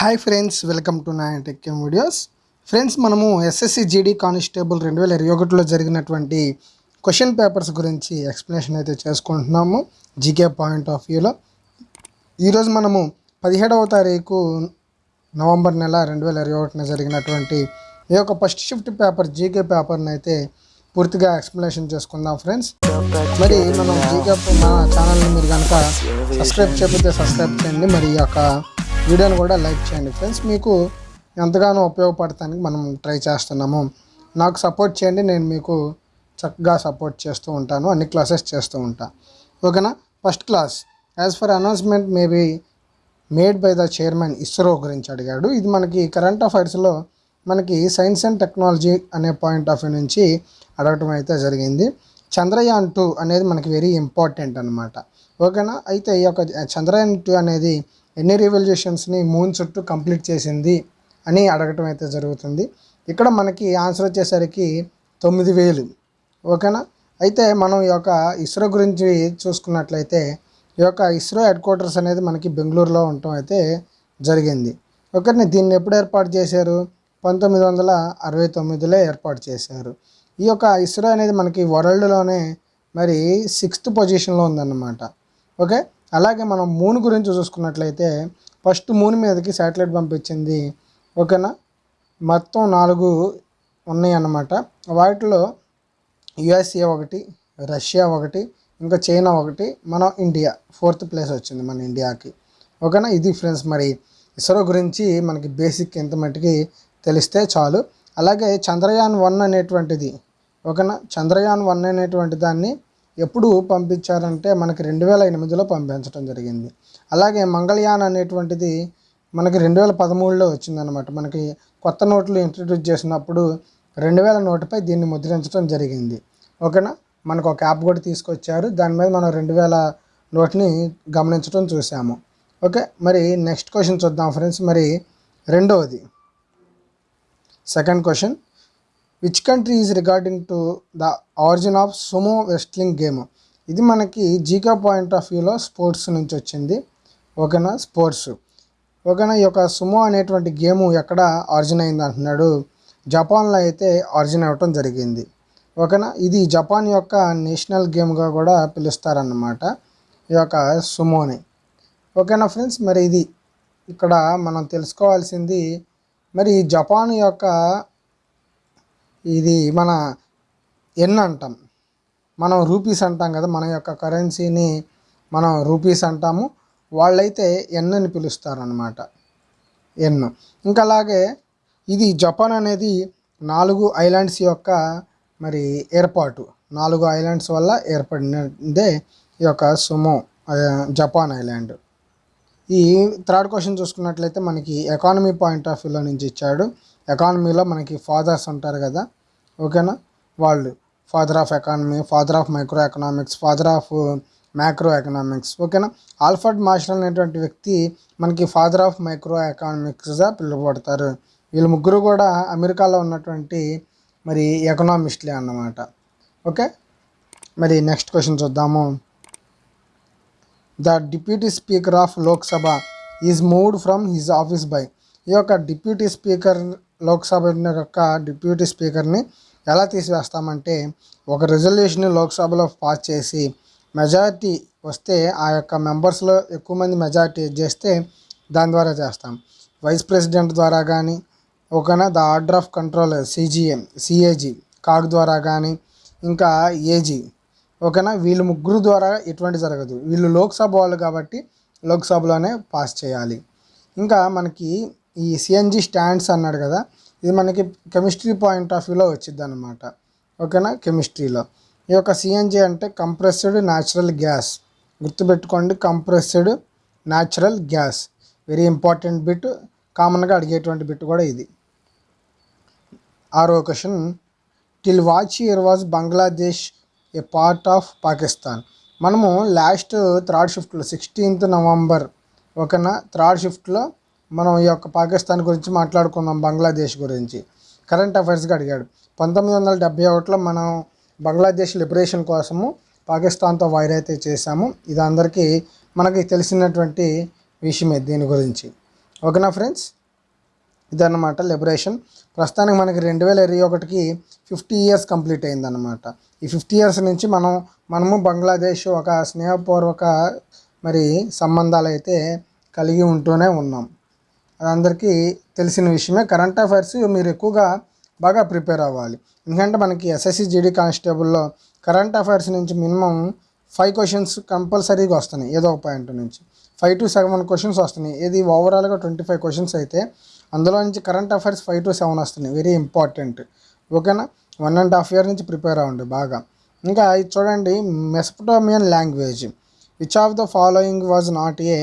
Hi friends welcome to నా tech videos friends మనము SSC GD constable రెండు వేల ఇరవై ఒకటిలో జరిగినటువంటి క్వశ్చన్ పేపర్స్ గురించి ఎక్స్ప్లెనేషన్ అయితే చేసుకుంటున్నాము జీకే పాయింట్ ఆఫ్ వ్యూలో ఈరోజు మనము పదిహేడవ తారీఖు నవంబర్ నెల రెండు వేల ఇరవై ఒకటిన జరిగినటువంటి ఈ యొక్క ఫస్ట్ షిఫ్ట్ పేపర్ జీకే పేపర్ని అయితే పూర్తిగా ఎక్స్ప్లెనేషన్ చేసుకుందాం ఫ్రెండ్స్ మరి మనం జీకే మన ఛానల్ని మీరు కనుక సబ్స్క్రైబ్ చేయకపోతే సబ్స్క్రైబ్ చేయండి. మరి ఈ యొక్క వీడియోని కూడా లైక్ చేయండి ఫ్రెండ్స్. మీకు ఎంతగానో ఉపయోగపడటానికి మనం ట్రై చేస్తున్నాము. నాకు సపోర్ట్ చేయండి నేను మీకు చక్కగా సపోర్ట్ చేస్తూ ఉంటాను అన్ని క్లాసెస్ చేస్తూ ఉంటాను ఓకేనా? First class. As per announcement maybe made by the chairman ISRO గురించి అడిగాడు. ఇది మనకి కరెంట్ అఫైర్స్లో మనకి సైన్స్ అండ్ టెక్నాలజీ అనే పాయింట్ ఆఫ్ వ్యూ నుంచి అడగటం అయితే జరిగింది. చంద్రయాన్ టూ అనేది మనకి వెరీ ఇంపార్టెంట్ అనమాట ఓకేనా? అయితే ఈ యొక్క చంద్రయాన్ టూ అనేది ఎన్ని రివల్యూషన్స్ని మూన్ చుట్టూ కంప్లీట్ చేసింది అని అడగటం అయితే జరుగుతుంది. ఇక్కడ మనకి ఆన్సర్ వచ్చేసరికి తొమ్మిది వేలు. ఓకేనా? అయితే మనం ఈ యొక్క ఇస్రో గురించి చూసుకున్నట్లయితే ఈ యొక్క ఇస్రో హెడ్ క్వార్టర్స్ అనేది మనకి బెంగళూరులో ఉండటం అయితే జరిగింది. ఒకరిని దీన్ని ఎప్పుడు ఏర్పాటు చేశారు? పంతొమ్మిది వందల అరవై తొమ్మిదిలో ఏర్పాటు చేశారు. ఈ యొక్క ఇస్రో అనేది మనకి వరల్డ్లోనే మరి సిక్స్త్ పొజిషన్లో ఉందన్నమాట. ఓకే? అలాగే మనం మూన్ గురించి చూసుకున్నట్లయితే ఫస్ట్ మూన్ మీదకి శాటిలైట్ పంపించింది. ఓకేనా? మొత్తం నాలుగు ఉన్నాయి అన్నమాట వాటిలో యుఎస్ఏ ఒకటి రష్యా ఒకటి ఇంకా చైనా ఒకటి మన ఇండియా ఫోర్త్ ప్లేస్ వచ్చింది మన ఇండియాకి ఓకేనా? ఇది ఫ్రెండ్స్ మరి ఇస్రో గురించి మనకి బేసిక్ ఎంత మటుకి తెలిస్తే చాలు. అలాగే చంద్రయాన్ వన్ అనేటువంటిది. ఓకేనా? చంద్రయాన్ వన్ అనేటువంటి దాన్ని ఎప్పుడు పంపించారంటే మనకి రెండు వేల ఎనిమిదిలో పంపించడం జరిగింది. అలాగే మంగళయాన్ అనేటువంటిది మనకి రెండు వేల పదమూడులో వచ్చిందనమాట మనకి కొత్త నోట్లు ఇంట్రడ్యూస్ చేసినప్పుడు రెండు వేల నోటుపై దీన్ని ముద్రించడం జరిగింది. ఓకేనా? మనకు ఒక యాప్ కూడా తీసుకొచ్చారు. దాని మీద మనం రెండు వేల నోట్ని గమనించడం చూసాము ఓకే? మరి నెక్స్ట్ క్వశ్చన్ చూద్దాం ఫ్రెండ్స్. మరి రెండవది second question. Which country is regarding to the origin of sumo wrestling game ఇది మనకి జీకా పాయింట్ ఆఫ్ వ్యూలో స్పోర్ట్స్ నుంచి వచ్చింది. ఓకేనా? స్పోర్ట్స్ ఓకేనా? ఈ యొక్క సుమో అనేటువంటి గేమ్ ఎక్కడ ఆరిజిన్ అయింది అంటున్నాడు? జపాన్లో అయితే ఆరిజిన్ అవ్వటం జరిగింది. ఓకేనా? ఇది జపాన్ యొక్క నేషనల్ గేమ్గా కూడా పిలుస్తారన్నమాట. ఈ యొక్క సుమోని ఓకేనా ఫ్రెండ్స్ మరి ఇది ఇక్కడ మనం తెలుసుకోవాల్సింది. మరి జపాన్ యొక్క ఇది మన ఎన్ అంటాం. మనం రూపీస్ అంటాం కదా మన యొక్క కరెన్సీని మనం రూపీస్ అంటాము. వాళ్ళైతే ఎన్ అని పిలుస్తారనమాట ఎన్ ఇంకా అలాగే ఇది జపాన్ అనేది నాలుగు ఐలాండ్స్ యొక్క మరి ఏర్పాటు. నాలుగు ఐలాండ్స్ వల్ల ఏర్పడినదే ఈ యొక్క సుమో జపాన్ ఐలాండ్. ఈ థర్డ్ క్వశ్చన్ చూసుకున్నట్లయితే మనకి ఎకానమీ పాయింట్ ఆఫ్ వ్యూలో నుంచి ఇచ్చాడు. ఎకానమీలో మనకి ఫాదర్స్ ఉంటారు కదా ఓకేనా? వాళ్ళు father of economy father of micro economics father of macro economics ఓకేనా? ఆల్ఫర్డ్ మార్షల్ అనేటువంటి వ్యక్తి మనకి ఫాదర్ ఆఫ్ మైక్రో ఎకనామిక్స్గా పిలువబడతారు. వీళ్ళు ముగ్గురు కూడా అమెరికాలో ఉన్నటువంటి మరి ఎకనామిస్ట్లే అన్నమాట. ఓకే? మరి నెక్స్ట్ క్వశ్చన్ చూద్దాము. The deputy speaker of Lok Sabha is moved from his office by ఈ యొక్క డిప్యూటీ స్పీకర్ లోక్సభ యొక్క డిప్యూటీ స్పీకర్ని ఎలా తీసివేస్తామంటే ఒక రిజల్యూషన్ లోక్సభలో పాస్ చేసి మెజారిటీ వస్తే ఆ యొక్క మెంబర్స్లో ఎక్కువ మంది మెజారిటీ చేస్తే దాని ద్వారా చేస్తాం వైస్ ప్రెసిడెంట్ ద్వారా కానీ ఓకేనా the order of control CGM CAG CAG ద్వారా కానీ ఇంకా ఏజీ ఓకేనా వీళ్ళు ముగ్గురు ద్వారా ఎటువంటి జరగదు వీళ్ళు లోక్సభ వాళ్ళు కాబట్టి లోక్సభలోనే పాస్ చేయాలి ఇంకా మనకి ఈ సిఎన్జి స్టాండ్స్ అన్నాడు కదా ఇది మనకి కెమిస్ట్రీ పాయింట్ ఆఫ్ వ్యూలో వచ్చింది అనమాట ఓకేనా? కెమిస్ట్రీలో ఈ యొక్క సిఎన్జి అంటే కంప్రెస్డ్ న్యాచురల్ గ్యాస్ గుర్తుపెట్టుకోండి compressed natural gas very important bit కామన్గా అడిగేటువంటి బిట్ కూడా ఇది. ఆరో question till which year was Bangladesh a part of Pakistan మనము లాస్ట్ థర్డ్ షిఫ్ట్లో సిక్స్టీన్త్ నవంబర్ ఓకేనా? థర్డ్ షిఫ్ట్లో మనం ఈ యొక్క పాకిస్తాన్ గురించి మాట్లాడుకుందాం బంగ్లాదేశ్ గురించి. కరెంట్ అఫైర్స్గా అడిగాడు. పంతొమ్మిది వందల డెబ్బై ఒకటిలో మనం బంగ్లాదేశ్ లిబరేషన్ కోసము పాకిస్తాన్తో వైర్ అయితే చేశాము. ఇది అందరికీ మనకి తెలిసినటువంటి విషయమే దీని గురించి. ఓకేనా ఫ్రెండ్స్? ఇదన్నమాట లిబరేషన్. ప్రస్తుతానికి మనకి రెండు వేల ఇరవై ఒకటికి ఫిఫ్టీ ఇయర్స్ కంప్లీట్ అయిందన్నమాట. ఈ ఫిఫ్టీ ఇయర్స్ నుంచి మనం మనము బంగ్లాదేశ్ ఒక స్నేహపూర్వక మరి సంబంధాలు అయితే కలిగి ఉంటూనే ఉన్నాం. అది అందరికీ తెలిసిన విషయమే. కరెంట్ అఫైర్స్ మీరు ఎక్కువగా బాగా ప్రిపేర్ అవ్వాలి. ఎందుకంటే మనకి ఎస్ఎస్సి జీడీ కానిస్టేబుల్లో కరెంట్ అఫైర్స్ నుంచి మినిమం ఫైవ్ క్వశ్చన్స్ కంపల్సరీగా వస్తున్నాయి. ఏదో ఒక పాయింట్ నుంచి ఫైవ్ టు సెవెన్ క్వశ్చన్స్ వస్తున్నాయి. ఇది ఓవరాల్గా ట్వంటీ ఫైవ్ క్వశ్చన్స్ అయితే అందులో నుంచి current affairs five to seven వస్తున్నాయి. వెరీ ఇంపార్టెంట్ ఓకేనా? వన్ అండ్ హాఫ్ ఇయర్ నుంచి ప్రిపేర్ అవ్వండి బాగా. ఇంకా ఇది చూడండి Mesopotamian language which of the following was not a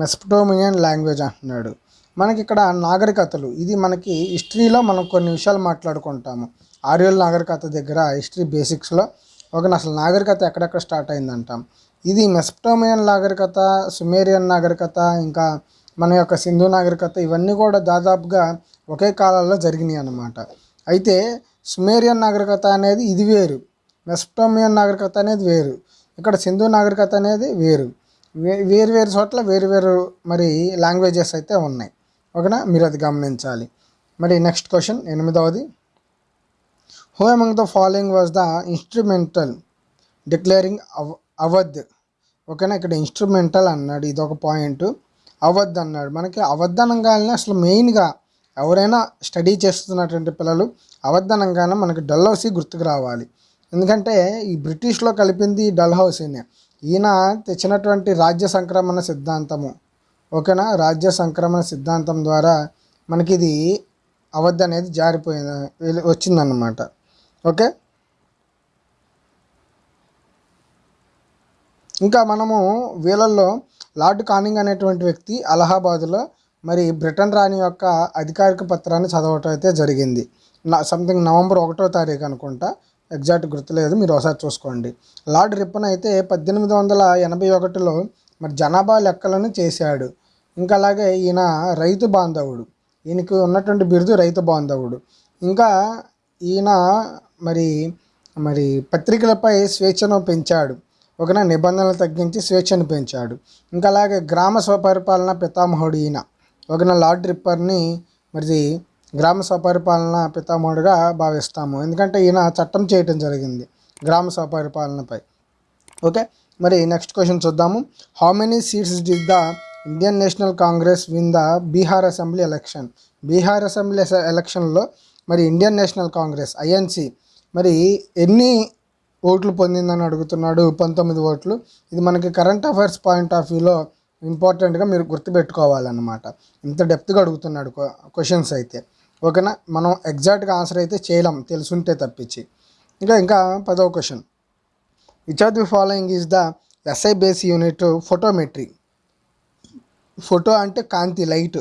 Mesopotamian language అంటున్నాడు. మనకి ఇక్కడ నాగరికతలు ఇది మనకి హిస్టరీలో మనం కొన్ని విషయాలు మాట్లాడుకుంటాము. ఆర్యుల నాగరికత దగ్గర హిస్టరీ బేసిక్స్లో ఒక అసలు నాగరికత ఎక్కడెక్కడ స్టార్ట్ అయిందంటాం. ఇది మెస్పటోమియన్ నాగరికత సుమేరియన్ నాగరికత ఇంకా మన యొక్క సింధు నాగరికత ఇవన్నీ కూడా దాదాపుగా ఒకే కాలంలో జరిగినాయి అన్నమాట. అయితే సుమేరియన్ నాగరికత అనేది ఇది వేరు. మెస్పటోమియన్ నాగరికత అనేది వేరు. ఇక్కడ సింధు నాగరికత అనేది వేరు. వేరు వేరు చోట్ల వేరు వేరు మరి లాంగ్వేజెస్ అయితే ఉన్నాయి. ఓకేనా? మీరు అది గమనించాలి. మరి నెక్స్ట్ క్వశ్చన్ ఎనిమిదవది. Who among the following was the instrumental declaring అవ అవధ్? ఓకేనా? ఇక్కడ ఇన్స్ట్రుమెంటల్ అన్నాడు. ఇది ఒక పాయింట్ అవధ్ అన్నాడు. మనకి అవధ్ అసలు మెయిన్గా ఎవరైనా స్టడీ చేస్తున్నటువంటి పిల్లలు అవధ్ మనకి డల్ హౌసీ గుర్తుకు రావాలి. ఎందుకంటే ఈ బ్రిటిష్లో కలిపింది డల్ హౌసీనే ఈయన తెచ్చినటువంటి రాజ్య సంక్రమణ సిద్ధాంతము. ఓకేనా? రాజ్య సంక్రమణ సిద్ధాంతం ద్వారా మనకి ఇది అవధ్ అనేది జారిపోయింది వచ్చిందన్నమాట. ఓకే? ఇంకా మనము వీళ్ళల్లో లార్డ్ కానింగ్ అనేటువంటి వ్యక్తి అలహాబాదులో మరి బ్రిటన్ రాణి యొక్క అధికారిక పత్రాన్ని చదవటం అయితే జరిగింది. నా సంథింగ్ నవంబర్ ఒకటో తారీఖు అనుకుంటా. ఎగ్జాక్ట్ గుర్తులేదు మీరు ఒకసారి చూసుకోండి. లార్డ్ రిప్పన్ అయితే పద్దెనిమిది వందల ఎనభై ఒకటిలో మరి జనాభా లెక్కలను చేశాడు. ఇంకా అలాగే ఈయన రైతు బాంధవుడు. ఈయనకు ఉన్నటువంటి బిరుదు రైతు బాంధవుడు. ఇంకా ఈయన మరి మరి పత్రికలపై స్వేచ్ఛను పెంచాడు. ఒకన నిబంధనలు తగ్గించి స్వేచ్ఛను పెంచాడు. ఇంకా అలాగే గ్రామ స్వపరిపాలన పితామహుడు ఈయన. ఒకన లార్డ్ రిప్పర్ని మరి గ్రామ స్వపరిపాలన పితామహుడుగా భావిస్తాము. ఎందుకంటే ఈయన చట్టం చేయటం జరిగింది గ్రామ స్వపరిపాలనపై. ఓకే? మరి నెక్స్ట్ క్వశ్చన్ చూద్దాము. How many seats did the Indian National Congress win the Bihar assembly election Bihar assembly ఎలక్షన్లో మరి ఇండియన్ నేషనల్ కాంగ్రెస్ ఐఎన్సి మరి ఎన్ని ఓట్లు పొందిందని అడుగుతున్నాడు? పంతొమ్మిది ఓట్లు. ఇది మనకి కరెంట్ అఫైర్స్ పాయింట్ ఆఫ్ వ్యూలో ఇంపార్టెంట్గా మీరు గుర్తుపెట్టుకోవాలన్నమాట. ఇంత డెప్త్గా అడుగుతున్నాడు క్వశ్చన్స్ అయితే. ఓకేనా? మనం ఎగ్జాక్ట్గా ఆన్సర్ అయితే చేయలేం తెలుసుంటే తప్పించి. ఇంకా ఇంకా పదవ question. Which of the following is the SI base unit photometry photo అంటే కాంతి లైట్.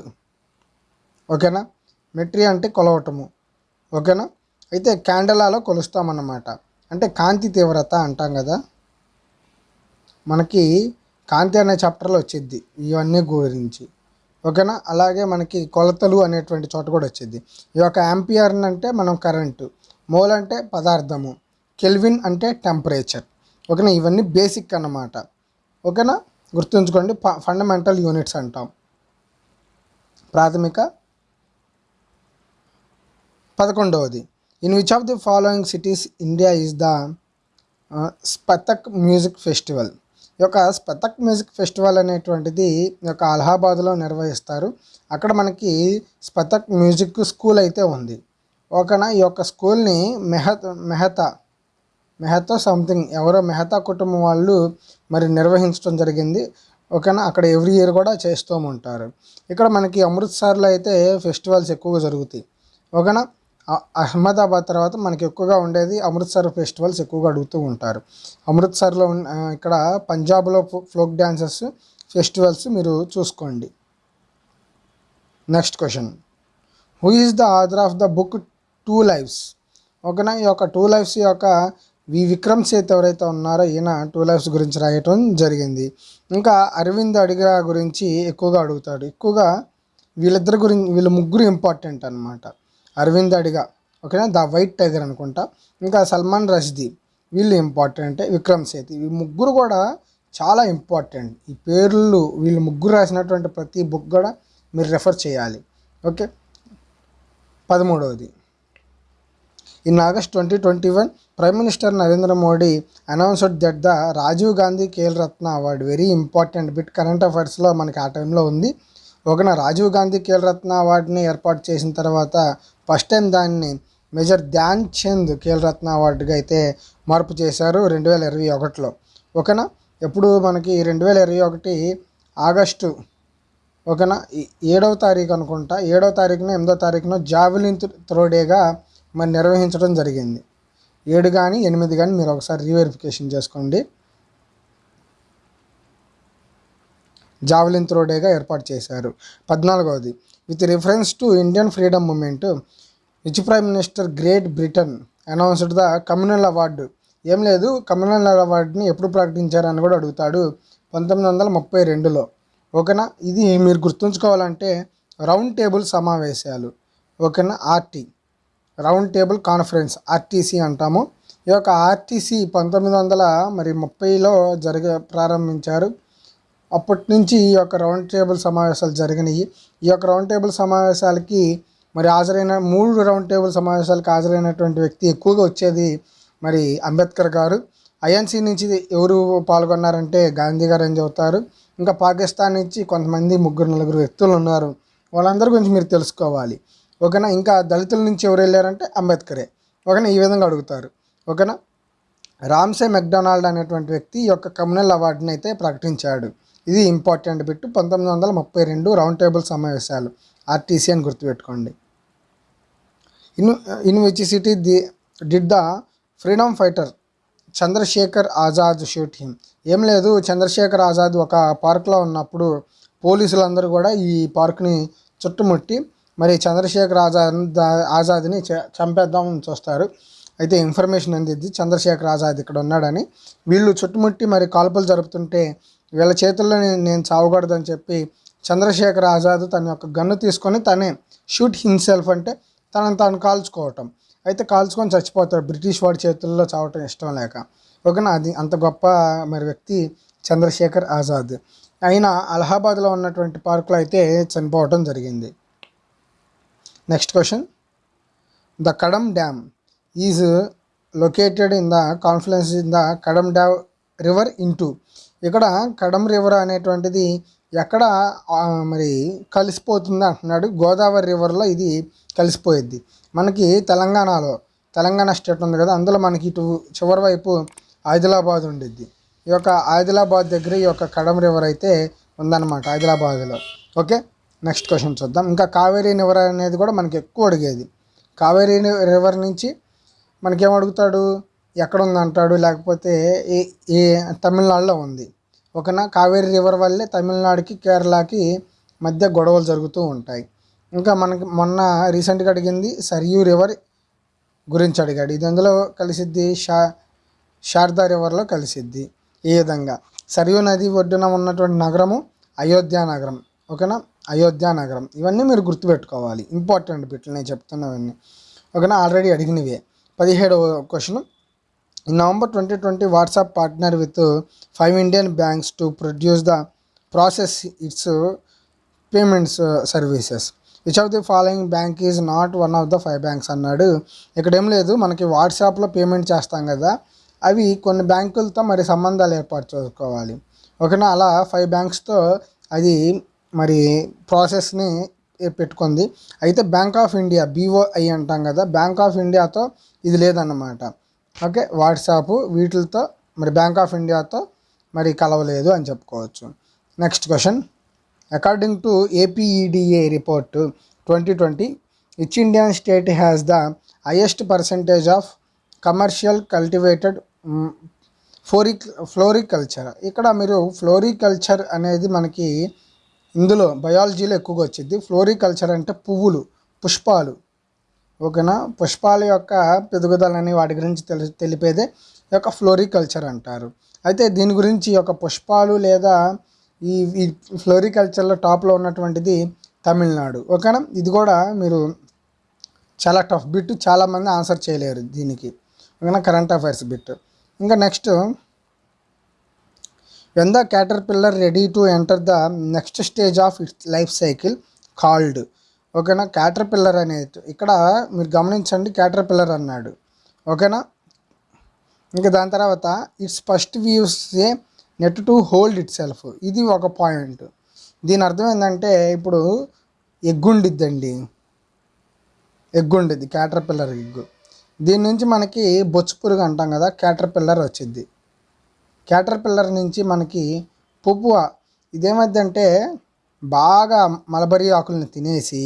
ఓకేనా? మెట్రీ అంటే కొలవటము. ఓకేనా? అయితే క్యాండలాలో కొలుస్తామన్నమాట. అంటే కాంతి తీవ్రత అంటాం కదా. మనకి కాంతి అనే చాప్టర్లో వచ్చింది ఇవన్నీ గురించి. ఓకేనా? అలాగే మనకి కొలతలు అనేటువంటి చోట కూడా వచ్చింది. ఈ యొక్క యాంపియర్ అంటే మనం కరెంటు మోల్ అంటే పదార్థము కెల్విన్ అంటే టెంపరేచర్. ఓకేనా? ఇవన్నీ బేసిక్ అన్నమాట. ఓకేనా? గుర్తుంచుకోండి ఫండమెంటల్ యూనిట్స్ అంటాం. ప్రాథమిక. పదకొండవది. In which of the following cities India is the Saptak music festival ఈ యొక్క స్పెతక్ మ్యూజిక్ ఫెస్టివల్ అనేటువంటిది ఈ యొక్క అలహాబాద్లో నిర్వహిస్తారు. అక్కడ మనకి స్పెతక్ మ్యూజిక్ స్కూల్ అయితే ఉంది. ఓకేనా? ఈ యొక్క స్కూల్ని మెహత్ మెహతా మెహతా సంథింగ్ ఎవరో మెహతా కుటుంబం వాళ్ళు మరి నిర్వహించడం జరిగింది. ఓకేనా? అక్కడ ఎవ్రీ ఇయర్ కూడా చేస్తూ ఉంటారు. ఇక్కడ మనకి అమృత్సర్లో అయితే ఫెస్టివల్స్ ఎక్కువగా జరుగుతాయి. ఓకేనా? అహ్మదాబాద్ తర్వాత మనకి ఎక్కువగా ఉండేది అమృత్సర్ ఫెస్టివల్స్ ఎక్కువగా అడుగుతూ ఉంటారు. అమృత్సర్లో ఉన్న ఇక్కడ పంజాబ్లో ఫోక్ డ్యాన్సెస్ ఫెస్టివల్స్ మీరు చూసుకోండి. Next question. Who is the author of the book two lives ఓకేనా? ఈ యొక్క టూ లైఫ్స్ యొక్క వి విక్రమ్ సేత్ ఎవరైతే ఉన్నారో ఈయన టూ లైఫ్స్ గురించి రాయటం జరిగింది. ఇంకా అరవింద్ అడిగా గురించి ఎక్కువగా అడుగుతాడు. ఎక్కువగా వీళ్ళిద్దరి గురించి వీళ్ళ ముగ్గురు ఇంపార్టెంట్ అనమాట అరవింద్ అడిగా ఓకేనా ద వైట్ టైగర్ అనుకుంటా? ఇంకా సల్మాన్ రష్దీ వీళ్ళు ఇంపార్టెంట్ విక్రమ్ సేత్ ఈ ముగ్గురు కూడా చాలా ఇంపార్టెంట్. ఈ పేర్లు వీళ్ళు ముగ్గురు రాసినటువంటి ప్రతి బుక్ కూడా మీరు రెఫర్ చేయాలి. Okay పదమూడవది. In August twenty twenty one prime minister Narendra Modi announced that the Rajiv Gandhi Khel Ratna award very important bit current అఫైర్స్లో మనకి ఆ టైంలో ఉంది. ఒకన రాజీవ్ గాంధీ కేల్ రత్న అవార్డుని ఏర్పాటు చేసిన తర్వాత ఫస్ట్ టైం దాన్ని మేజర్ ధ్యాన్ చంద్ ఖేల్ రత్న అవార్డుగా అయితే మార్పు చేశారు రెండు వేల ఇరవై ఒకటిలో. ఓకేనా? ఎప్పుడు మనకి రెండు వేల ఇరవై ఒకటి ఆగస్టు ఓకేనా? ఏడవ తారీఖు అనుకుంటా. ఏడవ తారీఖున ఎనిమిదో తారీఖున జావెలిన్ త్రో డేగా మరి నిర్వహించడం జరిగింది. ఏడు కానీ ఎనిమిది కానీ మీరు ఒకసారి రీవెరిఫికేషన్ చేసుకోండి. జావెలిన్ త్రో డేగా ఏర్పాటు చేశారు. పద్నాలుగవది with reference to Indian freedom movement which prime minister Great Britain announced the communal award ఏం లేదు కమ్యూనల్ అవార్డుని ఎప్పుడు ప్రకటించారని కూడా అడుగుతాడు పంతొమ్మిది వందల ముప్పై రెండులో. ఓకేనా? ఇది మీరు గుర్తుంచుకోవాలంటే రౌండ్ టేబుల్ సమావేశాలు. ఓకేనా? RT. Round table conference RTC అంటాము. ఈ యొక్క ఆర్టీసీ పంతొమ్మిది వందల మరి ముప్పైలో జరగ ప్రారంభించారు. అప్పటి నుంచి ఈ యొక్క రౌండ్ టేబుల్ సమావేశాలు జరిగినాయి. ఈ యొక్క రౌండ్ టేబుల్ సమావేశాలకి మరి హాజరైన మూడు రౌండ్ టేబుల్ సమావేశాలకు హాజరైనటువంటి వ్యక్తి ఎక్కువగా వచ్చేది మరి అంబేద్కర్ గారు. ఐఎన్సీ నుంచి ఎవరు పాల్గొన్నారంటే గాంధీ గారు అని చెబుతారు. ఇంకా పాకిస్తాన్ నుంచి కొంతమంది ముగ్గురు నలుగురు వ్యక్తులు ఉన్నారు. వాళ్ళందరి గురించి మీరు తెలుసుకోవాలి. ఓకేనా ఇంకా దళితుల నుంచి ఎవరు వెళ్ళారంటే అంబేద్కరే. ఓకేనా ఈ విధంగా అడుగుతారు. ఓకేనా రామ్సే మెక్డొనాల్డ్ అనేటువంటి వ్యక్తి ఈ యొక్క కమ్యూనల్ అవార్డుని అయితే ప్రకటించాడు. ఇది ఇంపార్టెంట్ బిట్టు. పంతొమ్మిది వందల ముప్పై రెండు రౌండ్ టేబుల్ సమావేశాలు. ఆర్టీసీ అని గుర్తుపెట్టుకోండి. In in which city the did the freedom fighter Chandrashekhar Azad shoot him ఏం లేదు చంద్రశేఖర్ ఆజాద్ ఒక పార్క్లో ఉన్నప్పుడు పోలీసులందరూ కూడా ఈ పార్క్ని చుట్టుముట్టి మరి చంద్రశేఖర్ ఆజాద్ ఆజాద్ని చ- చంపేద్దామని చూస్తారు. అయితే ఇన్ఫర్మేషన్ అందిద్ది చంద్రశేఖర్ ఆజాద్ ఇక్కడ ఉన్నాడని. వీళ్ళు చుట్టుముట్టి మరి కాల్పులు జరుపుతుంటే వీళ్ళ చేతుల్లో నేను చావకూడదని చెప్పి చంద్రశేఖర్ ఆజాద్ తన యొక్క గన్ను తీసుకొని తనే షూట్ హిమ్సెల్ఫ్ అంటే తనను తాను కాల్చుకోవటం. అయితే కాల్చుకొని చచ్చిపోతాడు. బ్రిటిష్ వాడి చేతుల్లో చావటం ఇష్టం లేక. ఓకేనా? అది అంత గొప్ప మరి వ్యక్తి చంద్రశేఖర్ ఆజాద్. అయినా అలహాబాద్లో ఉన్నటువంటి పార్కులో అయితే చనిపోవటం జరిగింది. Next question. The Kadam dam is located in the confluence in the Kadam dam river into ఇక్కడ కడమ్ రివర్ అనేటువంటిది ఎక్కడ మరి కలిసిపోతుంది అంటున్నాడు. గోదావరి రివర్లో ఇది కలిసిపోయిద్ది. మనకి తెలంగాణలో తెలంగాణ స్టేట్ ఉంది కదా అందులో మనకి ఇటు చివరి వైపు ఆదిలాబాద్ ఉండిద్ది. ఈ యొక్క ఆదిలాబాద్ దగ్గర ఈ యొక్క కడమ్ రివర్ అయితే ఉందన్నమాట ఆదిలాబాద్లో. ఓకే? నెక్స్ట్ క్వశ్చన్ చూద్దాం. ఇంకా కావేరీ రివర్ అనేది కూడా మనకి ఎక్కువ అడిగేది. కావేరీ రివర్ నుంచి మనకేం అడుగుతాడు? ఎక్కడ ఉంది అంటాడు లేకపోతే ఏ ఏ తమిళనాడులో ఉంది. ఓకేనా కావేరీ రివర్ వల్లే తమిళనాడుకి కేరళకి మధ్య గొడవలు జరుగుతూ ఉంటాయి. ఇంకా మనకి మొన్న రీసెంట్గా అడిగింది సరియూ రివర్ గురించి అడిగాడు. ఇది అందులో కలిసిద్ది? షా శారదా రివర్లో కలిసిద్ది ఈ విధంగా. సరియూ నది ఒడ్డున ఉన్నటువంటి నగరము అయోధ్య నగరం. ఓకేనా అయోధ్య నగరం. ఇవన్నీ మీరు గుర్తుపెట్టుకోవాలి. ఇంపార్టెంట్ బిట్లు నేను చెప్తున్నవన్నీ. ఓకేనా ఆల్రెడీ అడిగినవే. పదిహేడవ question. November twenty twenty WhatsApp partner with five Indian banks to produce the process its payments services. Which of the following bank is not one of the five banks అన్నాడు. ఇక్కడ ఏం లేదు మనకి వాట్సాప్లో పేమెంట్ చేస్తాం కదా అవి కొన్ని బ్యాంకులతో మరి సంబంధాలు ఏర్పాటు చేసుకోవాలి. ఓకేనా? అలా ఫైవ్ బ్యాంక్స్తో అది మరి ప్రాసెస్ని పెట్టుకుంది. అయితే బ్యాంక్ ఆఫ్ ఇండియా బీఓఐ అంటాం కదా బ్యాంక్ ఆఫ్ ఇండియాతో ఇది లేదన్నమాట. ఓకే వాట్సాప్ వీటితో మరి బ్యాంక్ ఆఫ్ ఇండియాతో మరి కలవలేదు అని చెప్పుకోవచ్చు. Next question according to APEDA report twenty twenty which Indian state has the highest percentage of commercial cultivated ఫోరిక్ floriculture ఇక్కడ మీరు ఫ్లోరికల్చర్ అనేది మనకి ఇందులో బయాలజీలో ఎక్కువగా వచ్చింది. ఫ్లోరికల్చర్ అంటే పువ్వులు పుష్పాలు. ఓకేనా? పుష్పాల యొక్క పెరుగుదలని వాటి గురించి తెలి తెలిపేదే ఈ యొక్క ఫ్లోరికల్చర్ అంటారు. అయితే దీని గురించి ఈ యొక్క పుష్పాలు లేదా ఈ ఈ ఫ్లోరికల్చర్లో టాప్లో ఉన్నటువంటిది తమిళనాడు. ఓకేనా? ఇది కూడా మీరు చాలా టఫ్ బిట్ చాలామంది ఆన్సర్ చేయలేరు దీనికి. ఓకేనా? Current affairs bit. ఇంకా next when the caterpillar ready to enter the next stage of its life cycle called ఓకేనా? క్యాటర్ పిల్లర్ అనేది. ఇక్కడ మీరు గమనించండి క్యాటర్ పిల్లర్ అన్నాడు. ఓకేనా? ఇంకా దాని తర్వాత its first views a net to hold itself ఇది ఒక పాయింట్ దీని అర్థం ఏంటంటే ఇప్పుడు ఎగ్గుండిద్దండి. ఎగ్గుండిద్ది క్యాటర్ పిల్లర్ ఎగ్గు. దీని నుంచి మనకి బొచ్చు పురుగు అంటాం కదా క్యాటర్ పిల్లర్ వచ్చింది క్యాటర్ పిల్లర్ నుంచి మనకి పువ్వ ఇదేమైందంటే బాగా మలబరీ ఆకులను తినేసి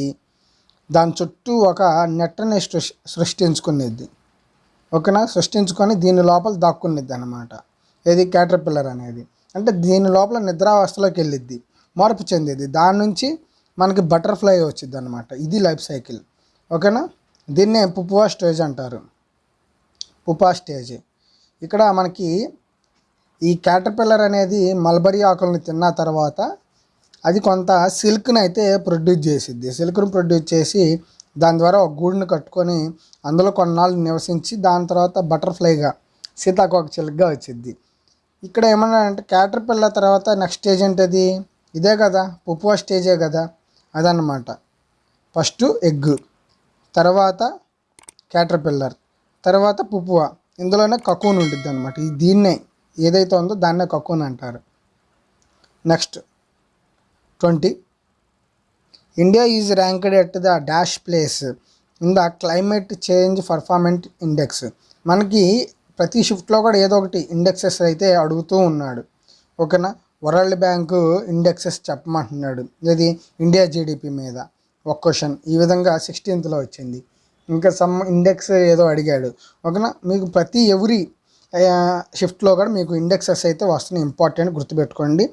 దాని చుట్టూ ఒక నెట్టని సృష్ సృష్టించుకునేది. ఓకేనా? సృష్టించుకొని దీని లోపల దాక్కునేది అనమాట ఏది? క్యాటర్ పిల్లర్ అనేది. అంటే దీని లోపల నిద్రావస్థలోకి వెళ్ళిద్ది. మార్పు చెందేది. దాని నుంచి మనకి బటర్ఫ్లై వచ్చింది అనమాట ఇది లైఫ్ సైకిల్ ఓకేనా? దీన్నే పుపువా స్టేజ్ అంటారు. పుపా స్టేజ్ ఇక్కడ మనకి ఈ క్యాటర్పిల్లర్ అనేది మల్బరీ ఆకులను తిన్న తర్వాత అది కొంత సిల్క్ని అయితే ప్రొడ్యూస్ చేసిద్ది. సిల్క్ను ప్రొడ్యూస్ చేసి దాని ద్వారా ఒక గూడుని కట్టుకొని అందులో కొన్నాళ్ళు నివసించి దాని తర్వాత బటర్ఫ్లైగా సీతాకోక చిలుకగా వచ్చింది ఇక్కడ ఏమన్నా అంటే క్యాటర్ పిల్లర్ తర్వాత నెక్స్ట్ స్టేజ్ ఏంటది ఇదే కదా పుప్పువా స్టేజే కదా అదన్నమాట. ఫస్ట్ ఎగ్ తర్వాత క్యాటర్ పిల్లర్ తర్వాత పుప్వా. ఇందులోనే కకూన్ ఉంటుంది అనమాట దీన్నే ఏదైతే ఉందో దాన్నే కకూన్ అంటారు. Next twenty. India is ranked at the dash place in the climate change performance index మనకి ప్రతి షిఫ్ట్లో కూడా ఏదో ఒకటి ఇండెక్సెస్ అయితే అడుగుతూ ఉన్నాడు. ఓకేనా? వరల్డ్ బ్యాంకు ఇండెక్సెస్ చెప్పమంటున్నాడు. ఇది ఇండియా జీడిపి మీద. ఒక క్వశ్చన్ ఈ విధంగా సిక్స్టీన్త్లో వచ్చింది. ఇంకా సమ్ ఇండెక్స్ ఏదో అడిగాడు. ఓకేనా? మీకు ప్రతి ఎవరి షిఫ్ట్లో కూడా మీకు ఇండెక్సెస్ అయితే వస్తున్నాయి. ఇంపార్టెంట్ గుర్తుపెట్టుకోండి.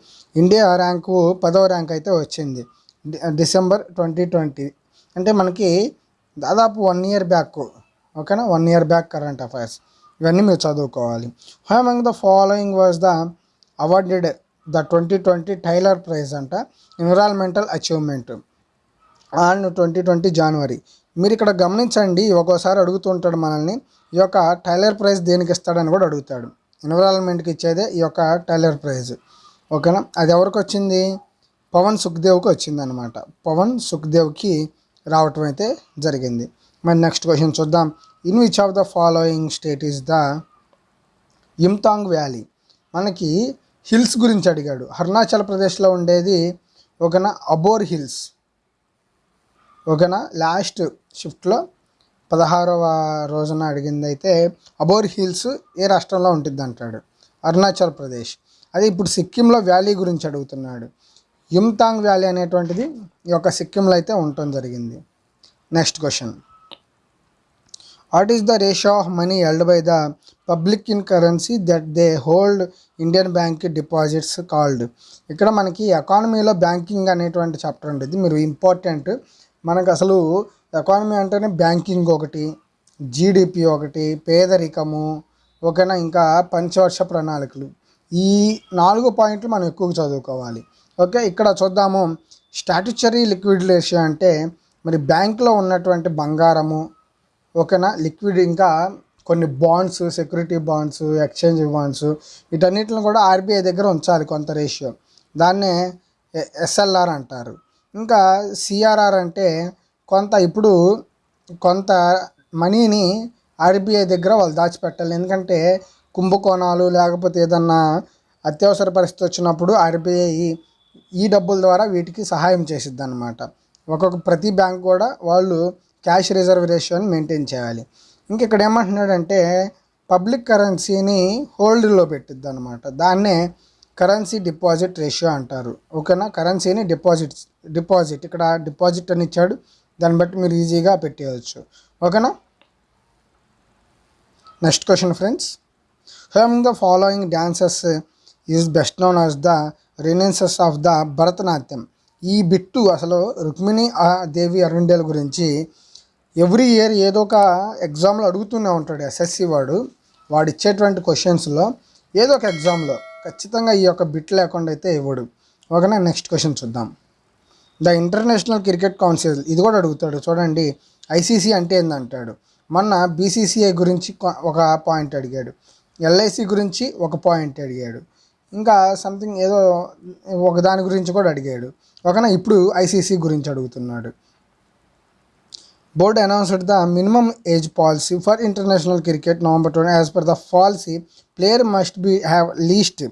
ఇండియా ర్యాంకు పదవ ర్యాంక్ అయితే వచ్చింది. డిసెంబర్ ట్వంటీ ట్వంటీ అంటే మనకి దాదాపు వన్ ఇయర్ బ్యాక్ ఓకేనా? One year back current affairs ఇవన్నీ మీరు చదువుకోవాలి. Who among the following was the awarded the twenty twenty Tyler prize అంట? Environmental achievement on twenty twenty January మీరు ఇక్కడ గమనించండి ఒక్కోసారి అడుగుతుంటాడు మనల్ని ఈ యొక్క టైలర్ ప్రైజ్ దేనికి ఇస్తాడని కూడా అడుగుతాడు. ఎన్విరాన్మెంట్కి ఇచ్చేదే ఈ యొక్క టైలర్ ప్రైజ్. ఓకేనా? అది ఎవరికి వచ్చింది? పవన్ సుఖ్దేవ్కి వచ్చింది అనమాట పవన్ సుఖ్దేవ్కి రావటం అయితే జరిగింది. మరి నెక్స్ట్ క్వశ్చన్ చూద్దాం. In which of the following state is the Yumthang valley? మనకి హిల్స్ గురించి అడిగాడు. అరుణాచల్ ప్రదేశ్లో ఉండేది ఓకేనా అబోర్ హిల్స్. ఓకేనా? లాస్ట్ షిఫ్ట్లో పదహారవ రోజున అడిగింది అయితే అబోర్ హిల్స్ ఏ రాష్ట్రంలో ఉంటుంది అంటాడు అరుణాచల్ ప్రదేశ్. అదే ఇప్పుడు సిక్కింలో వ్యాలీ గురించి అడుగుతున్నాడు. యుమ్తాంగ్ వ్యాలీ అనేటువంటిది ఈ యొక్క సిక్కింలో అయితే ఉండటం జరిగింది. Next question. What is the ratio of money held by the public in currency that they hold Indian bank deposits called? ఇక్కడ మనకి ఎకానమీలో బ్యాంకింగ్ అనేటువంటి చాప్టర్ ఉంటుంది. మీరు ఇంపార్టెంట్ మనకు అసలు ఎకానమీ అంటేనే బ్యాంకింగ్ ఒకటి జీడిపి ఒకటి పేదరికము ఓకేనా? ఇంకా పంచవర్ష ప్రణాళికలు. ఈ నాలుగు పాయింట్లు మనం ఎక్కువగా చదువుకోవాలి. ఓకే ఇక్కడ చూద్దాము. స్టాట్యుచరీ లిక్విడ్ రేషియో అంటే మరి బ్యాంకులో ఉన్నటువంటి బంగారము ఓకేనా? లిక్విడ్ ఇంకా కొన్ని bonds security bonds exchange bonds వీటన్నిటిని కూడా ఆర్బీఐ దగ్గర ఉంచాలి కొంత రేషియో. దాన్నే ఎస్ఎల్ఆర్ అంటారు. ఇంకా సిఆర్ఆర్ అంటే కొంత ఇప్పుడు కొంత మనీని ఆర్బీఐ దగ్గర వాళ్ళు దాచిపెట్టాలి. ఎందుకంటే కుంభకోణాలు లేకపోతే ఏదన్నా అత్యవసర పరిస్థితి వచ్చినప్పుడు ఆర్బీఐ ఈ డబ్బుల ద్వారా వీటికి సహాయం చేసిద్ది అనమాట ఒక్కొక్క ప్రతి బ్యాంక్ కూడా వాళ్ళు క్యాష్ రిజర్వ్ రేషియోని మెయింటైన్ చేయాలి. ఇంక ఇక్కడ ఏమంటున్నాడంటే పబ్లిక్ కరెన్సీని హోల్డ్లో పెట్టిద్ది అనమాట దాన్నే కరెన్సీ డిపాజిట్ రేషియో అంటారు. ఓకేనా? కరెన్సీని డిపాజిట్ డిపాజిట్. ఇక్కడ డిపాజిట్ అని ఇచ్చాడు. దాన్ని బట్టి మీరు ఈజీగా పెట్టేయచ్చు ఓకేనా? Next question friends. Who the following dances is best known as the renaissance of the Bharatanatyam? ఈ బిట్టు అసలు రుక్మిణి ఆ దేవి అరుండేల గురించి ఎవ్రీ ఇయర్ ఏదో ఒక ఎగ్జామ్లో అడుగుతూనే ఉంటాడు ఎస్ఎస్సి వాడు. వాడు ఇచ్చేటువంటి క్వశ్చన్స్లో ఏదో ఒక ఎగ్జామ్లో ఖచ్చితంగా ఈ యొక్క బిట్ లేకుండా అయితే ఇవ్వడు. ఓకేనా? నెక్స్ట్ క్వశ్చన్ చూద్దాం. The International Cricket Council. ఇది కూడా అడుగుతాడు. చూడండి ఐసీసీ అంటే ఏందంటాడు? మొన్న బీసీసీఐ గురించి ఒక పాయింట్ అడిగాడు. ఎల్ఐసి గురించి ఒక పాయింట్ అడిగాడు. ఇంకా సంథింగ్ ఏదో ఒక దాని గురించి కూడా అడిగాడు. ఒకనా ఇప్పుడు ఐసీసీ గురించి అడుగుతున్నాడు. Board announced the minimum age policy for international cricket November twenty as per the policy player must be have least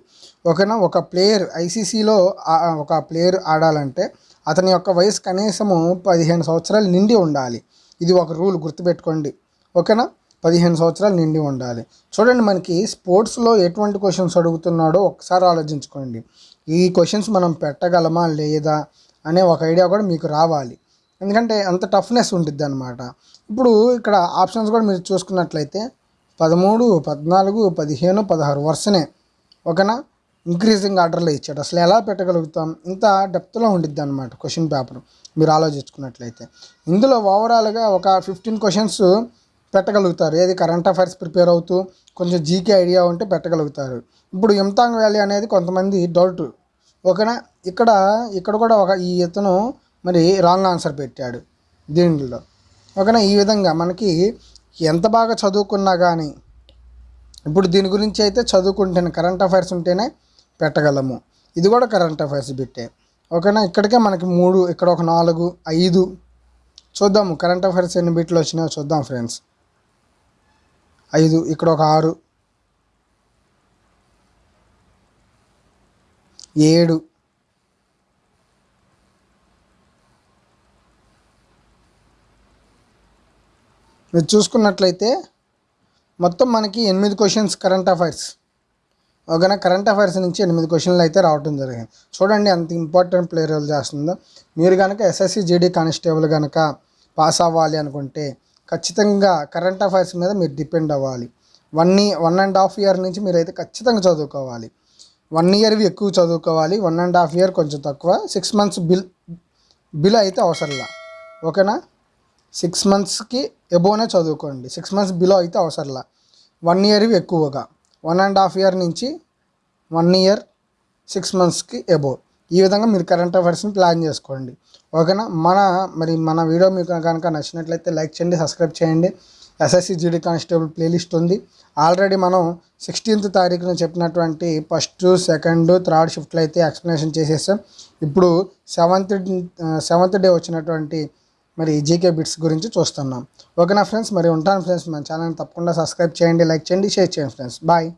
ఒకనా ఒక ప్లేయర్ ఐసీసీలో ఒక ప్లేయర్ ఆడాలంటే అతని యొక్క వయసు కనీసము పదిహేను సంవత్సరాలు నిండి ఉండాలి. ఇది ఒక రూల్ గుర్తుపెట్టుకోండి. ఓకేనా? పదిహేను సంవత్సరాలు నిండి ఉండాలి. చూడండి మనకి స్పోర్ట్స్లో ఎటువంటి క్వశ్చన్స్ అడుగుతున్నాడో ఒకసారి ఆలోచించుకోండి. ఈ క్వశ్చన్స్ మనం పెట్టగలమా లేదా అనే ఒక ఐడియా కూడా మీకు రావాలి. ఎందుకంటే అంత టఫ్నెస్ ఉంటుంది అనమాట ఇప్పుడు ఇక్కడ ఆప్షన్స్ కూడా మీరు చూసుకున్నట్లయితే పదమూడు పద్నాలుగు పదిహేను పదహారు వరుసనే. ఓకేనా? ఇంక్రీజింగ్ ఆర్డర్లో ఇచ్చాడు. అసలు ఎలా పెట్టగలుగుతాం? ఇంత డెప్త్లో ఉండిద్ది అనమాట క్వశ్చన్ పేపర్. మీరు ఆలోచించుకున్నట్లయితే. ఇందులో ఓవరాల్గా ఒక ఫిఫ్టీన్ క్వశ్చన్స్ పెట్టగలుగుతారు. ఏది కరెంట్ అఫైర్స్ ప్రిపేర్ అవుతూ కొంచెం జీకే ఐడియా ఉంటే పెట్టగలుగుతారు. ఇప్పుడు ఇమ్తాంగ్ వ్యాలీ అనేది కొంతమంది డౌట్. ఓకేనా? ఇక్కడ ఇక్కడ కూడా ఒక ఈ ఇతను మరి రాంగ్ ఆన్సర్ పెట్టాడు దీనిలో ఓకేనా? ఈ విధంగా మనకి ఎంత బాగా చదువుకున్నా కానీ ఇప్పుడు దీని గురించి అయితే చదువుకుంటేనే కరెంట్ అఫైర్స్ ఉంటేనే పెట్టగలము. ఇది కూడా కరెంట్ అఫైర్స్ బిట్టే ఓకేనా? ఇక్కడికే మనకి మూడు ఇక్కడ ఒక నాలుగు ఐదు. చూద్దాము కరెంట్ అఫైర్స్ ఎన్ని బిట్లు వచ్చినాయో చూద్దాం ఫ్రెండ్స్ ఐదు ఇక్కడ ఒక ఆరు. ఏడు. మీరు చూసుకున్నట్లయితే మొత్తం మనకి ఎనిమిది క్వశ్చన్స్ కరెంట్ అఫైర్స్ ఓకేనా? కరెంట్ అఫైర్స్ నుంచి ఎనిమిది క్వశ్చన్లు అయితే రావడం జరిగింది. చూడండి అంత ఇంపార్టెంట్ ప్లేయర్ రోల్ చేస్తుందో. మీరు కనుక ఎస్ఎస్సి జీడీ కానిస్టేబుల్ కనుక పాస్ అవ్వాలి అనుకుంటే ఖచ్చితంగా కరెంట్ అఫైర్స్ మీద మీరు డిపెండ్ అవ్వాలి. One one and half year నుంచి మీరు అయితే ఖచ్చితంగా చదువుకోవాలి. వన్ ఇయర్వి ఎక్కువ చదువుకోవాలి. వన్ అండ్ హాఫ్ ఇయర్ కొంచెం తక్కువ. సిక్స్ మంత్స్ బిల్ బిల్ అయితే అవసరంలా. ఓకేనా? సిక్స్ మంత్స్కి ఎబోనే చదువుకోండి. సిక్స్ మంత్స్ బిలో అయితే అవసరంలా. వన్ ఇయర్వి ఎక్కువగా. వన్ అండ్ హాఫ్ ఇయర్ నుంచి వన్ ఇయర్ సిక్స్ మంత్స్కి అబోవ్. ఈ విధంగా మీరు కరెంట్ అఫైర్స్ని ప్లాన్ చేసుకోండి. ఓకేనా? మన మరి మన వీడియో మీకు కనుక నచ్చినట్లయితే లైక్ చేయండి సబ్స్క్రైబ్ చేయండి. ఎస్ఎస్సి జీడీ కానిస్టేబుల్ ప్లేలిస్ట్ ఉంది. ఆల్రెడీ మనం సిక్స్టీన్త్ తారీఖున చెప్పినటువంటి ఫస్ట్ సెకండ్ థర్డ్ షిఫ్ట్లో అయితే ఎక్స్ప్లెనేషన్ చేసేసాం. ఇప్పుడు సెవెంత్ సెవెంత్ డే వచ్చినటువంటి మరి జీకే బిట్స్ గురించి చూస్తున్నాం. ఓకేనా ఫ్రెండ్స్ మరి ఉంటాను ఫ్రెండ్స్ మన ఛానల్ తప్పకుండా సబ్స్క్రైబ్ చేయండి లైక్ చేయండి షేర్ చేయండి ఫ్రెండ్స్ బాయ్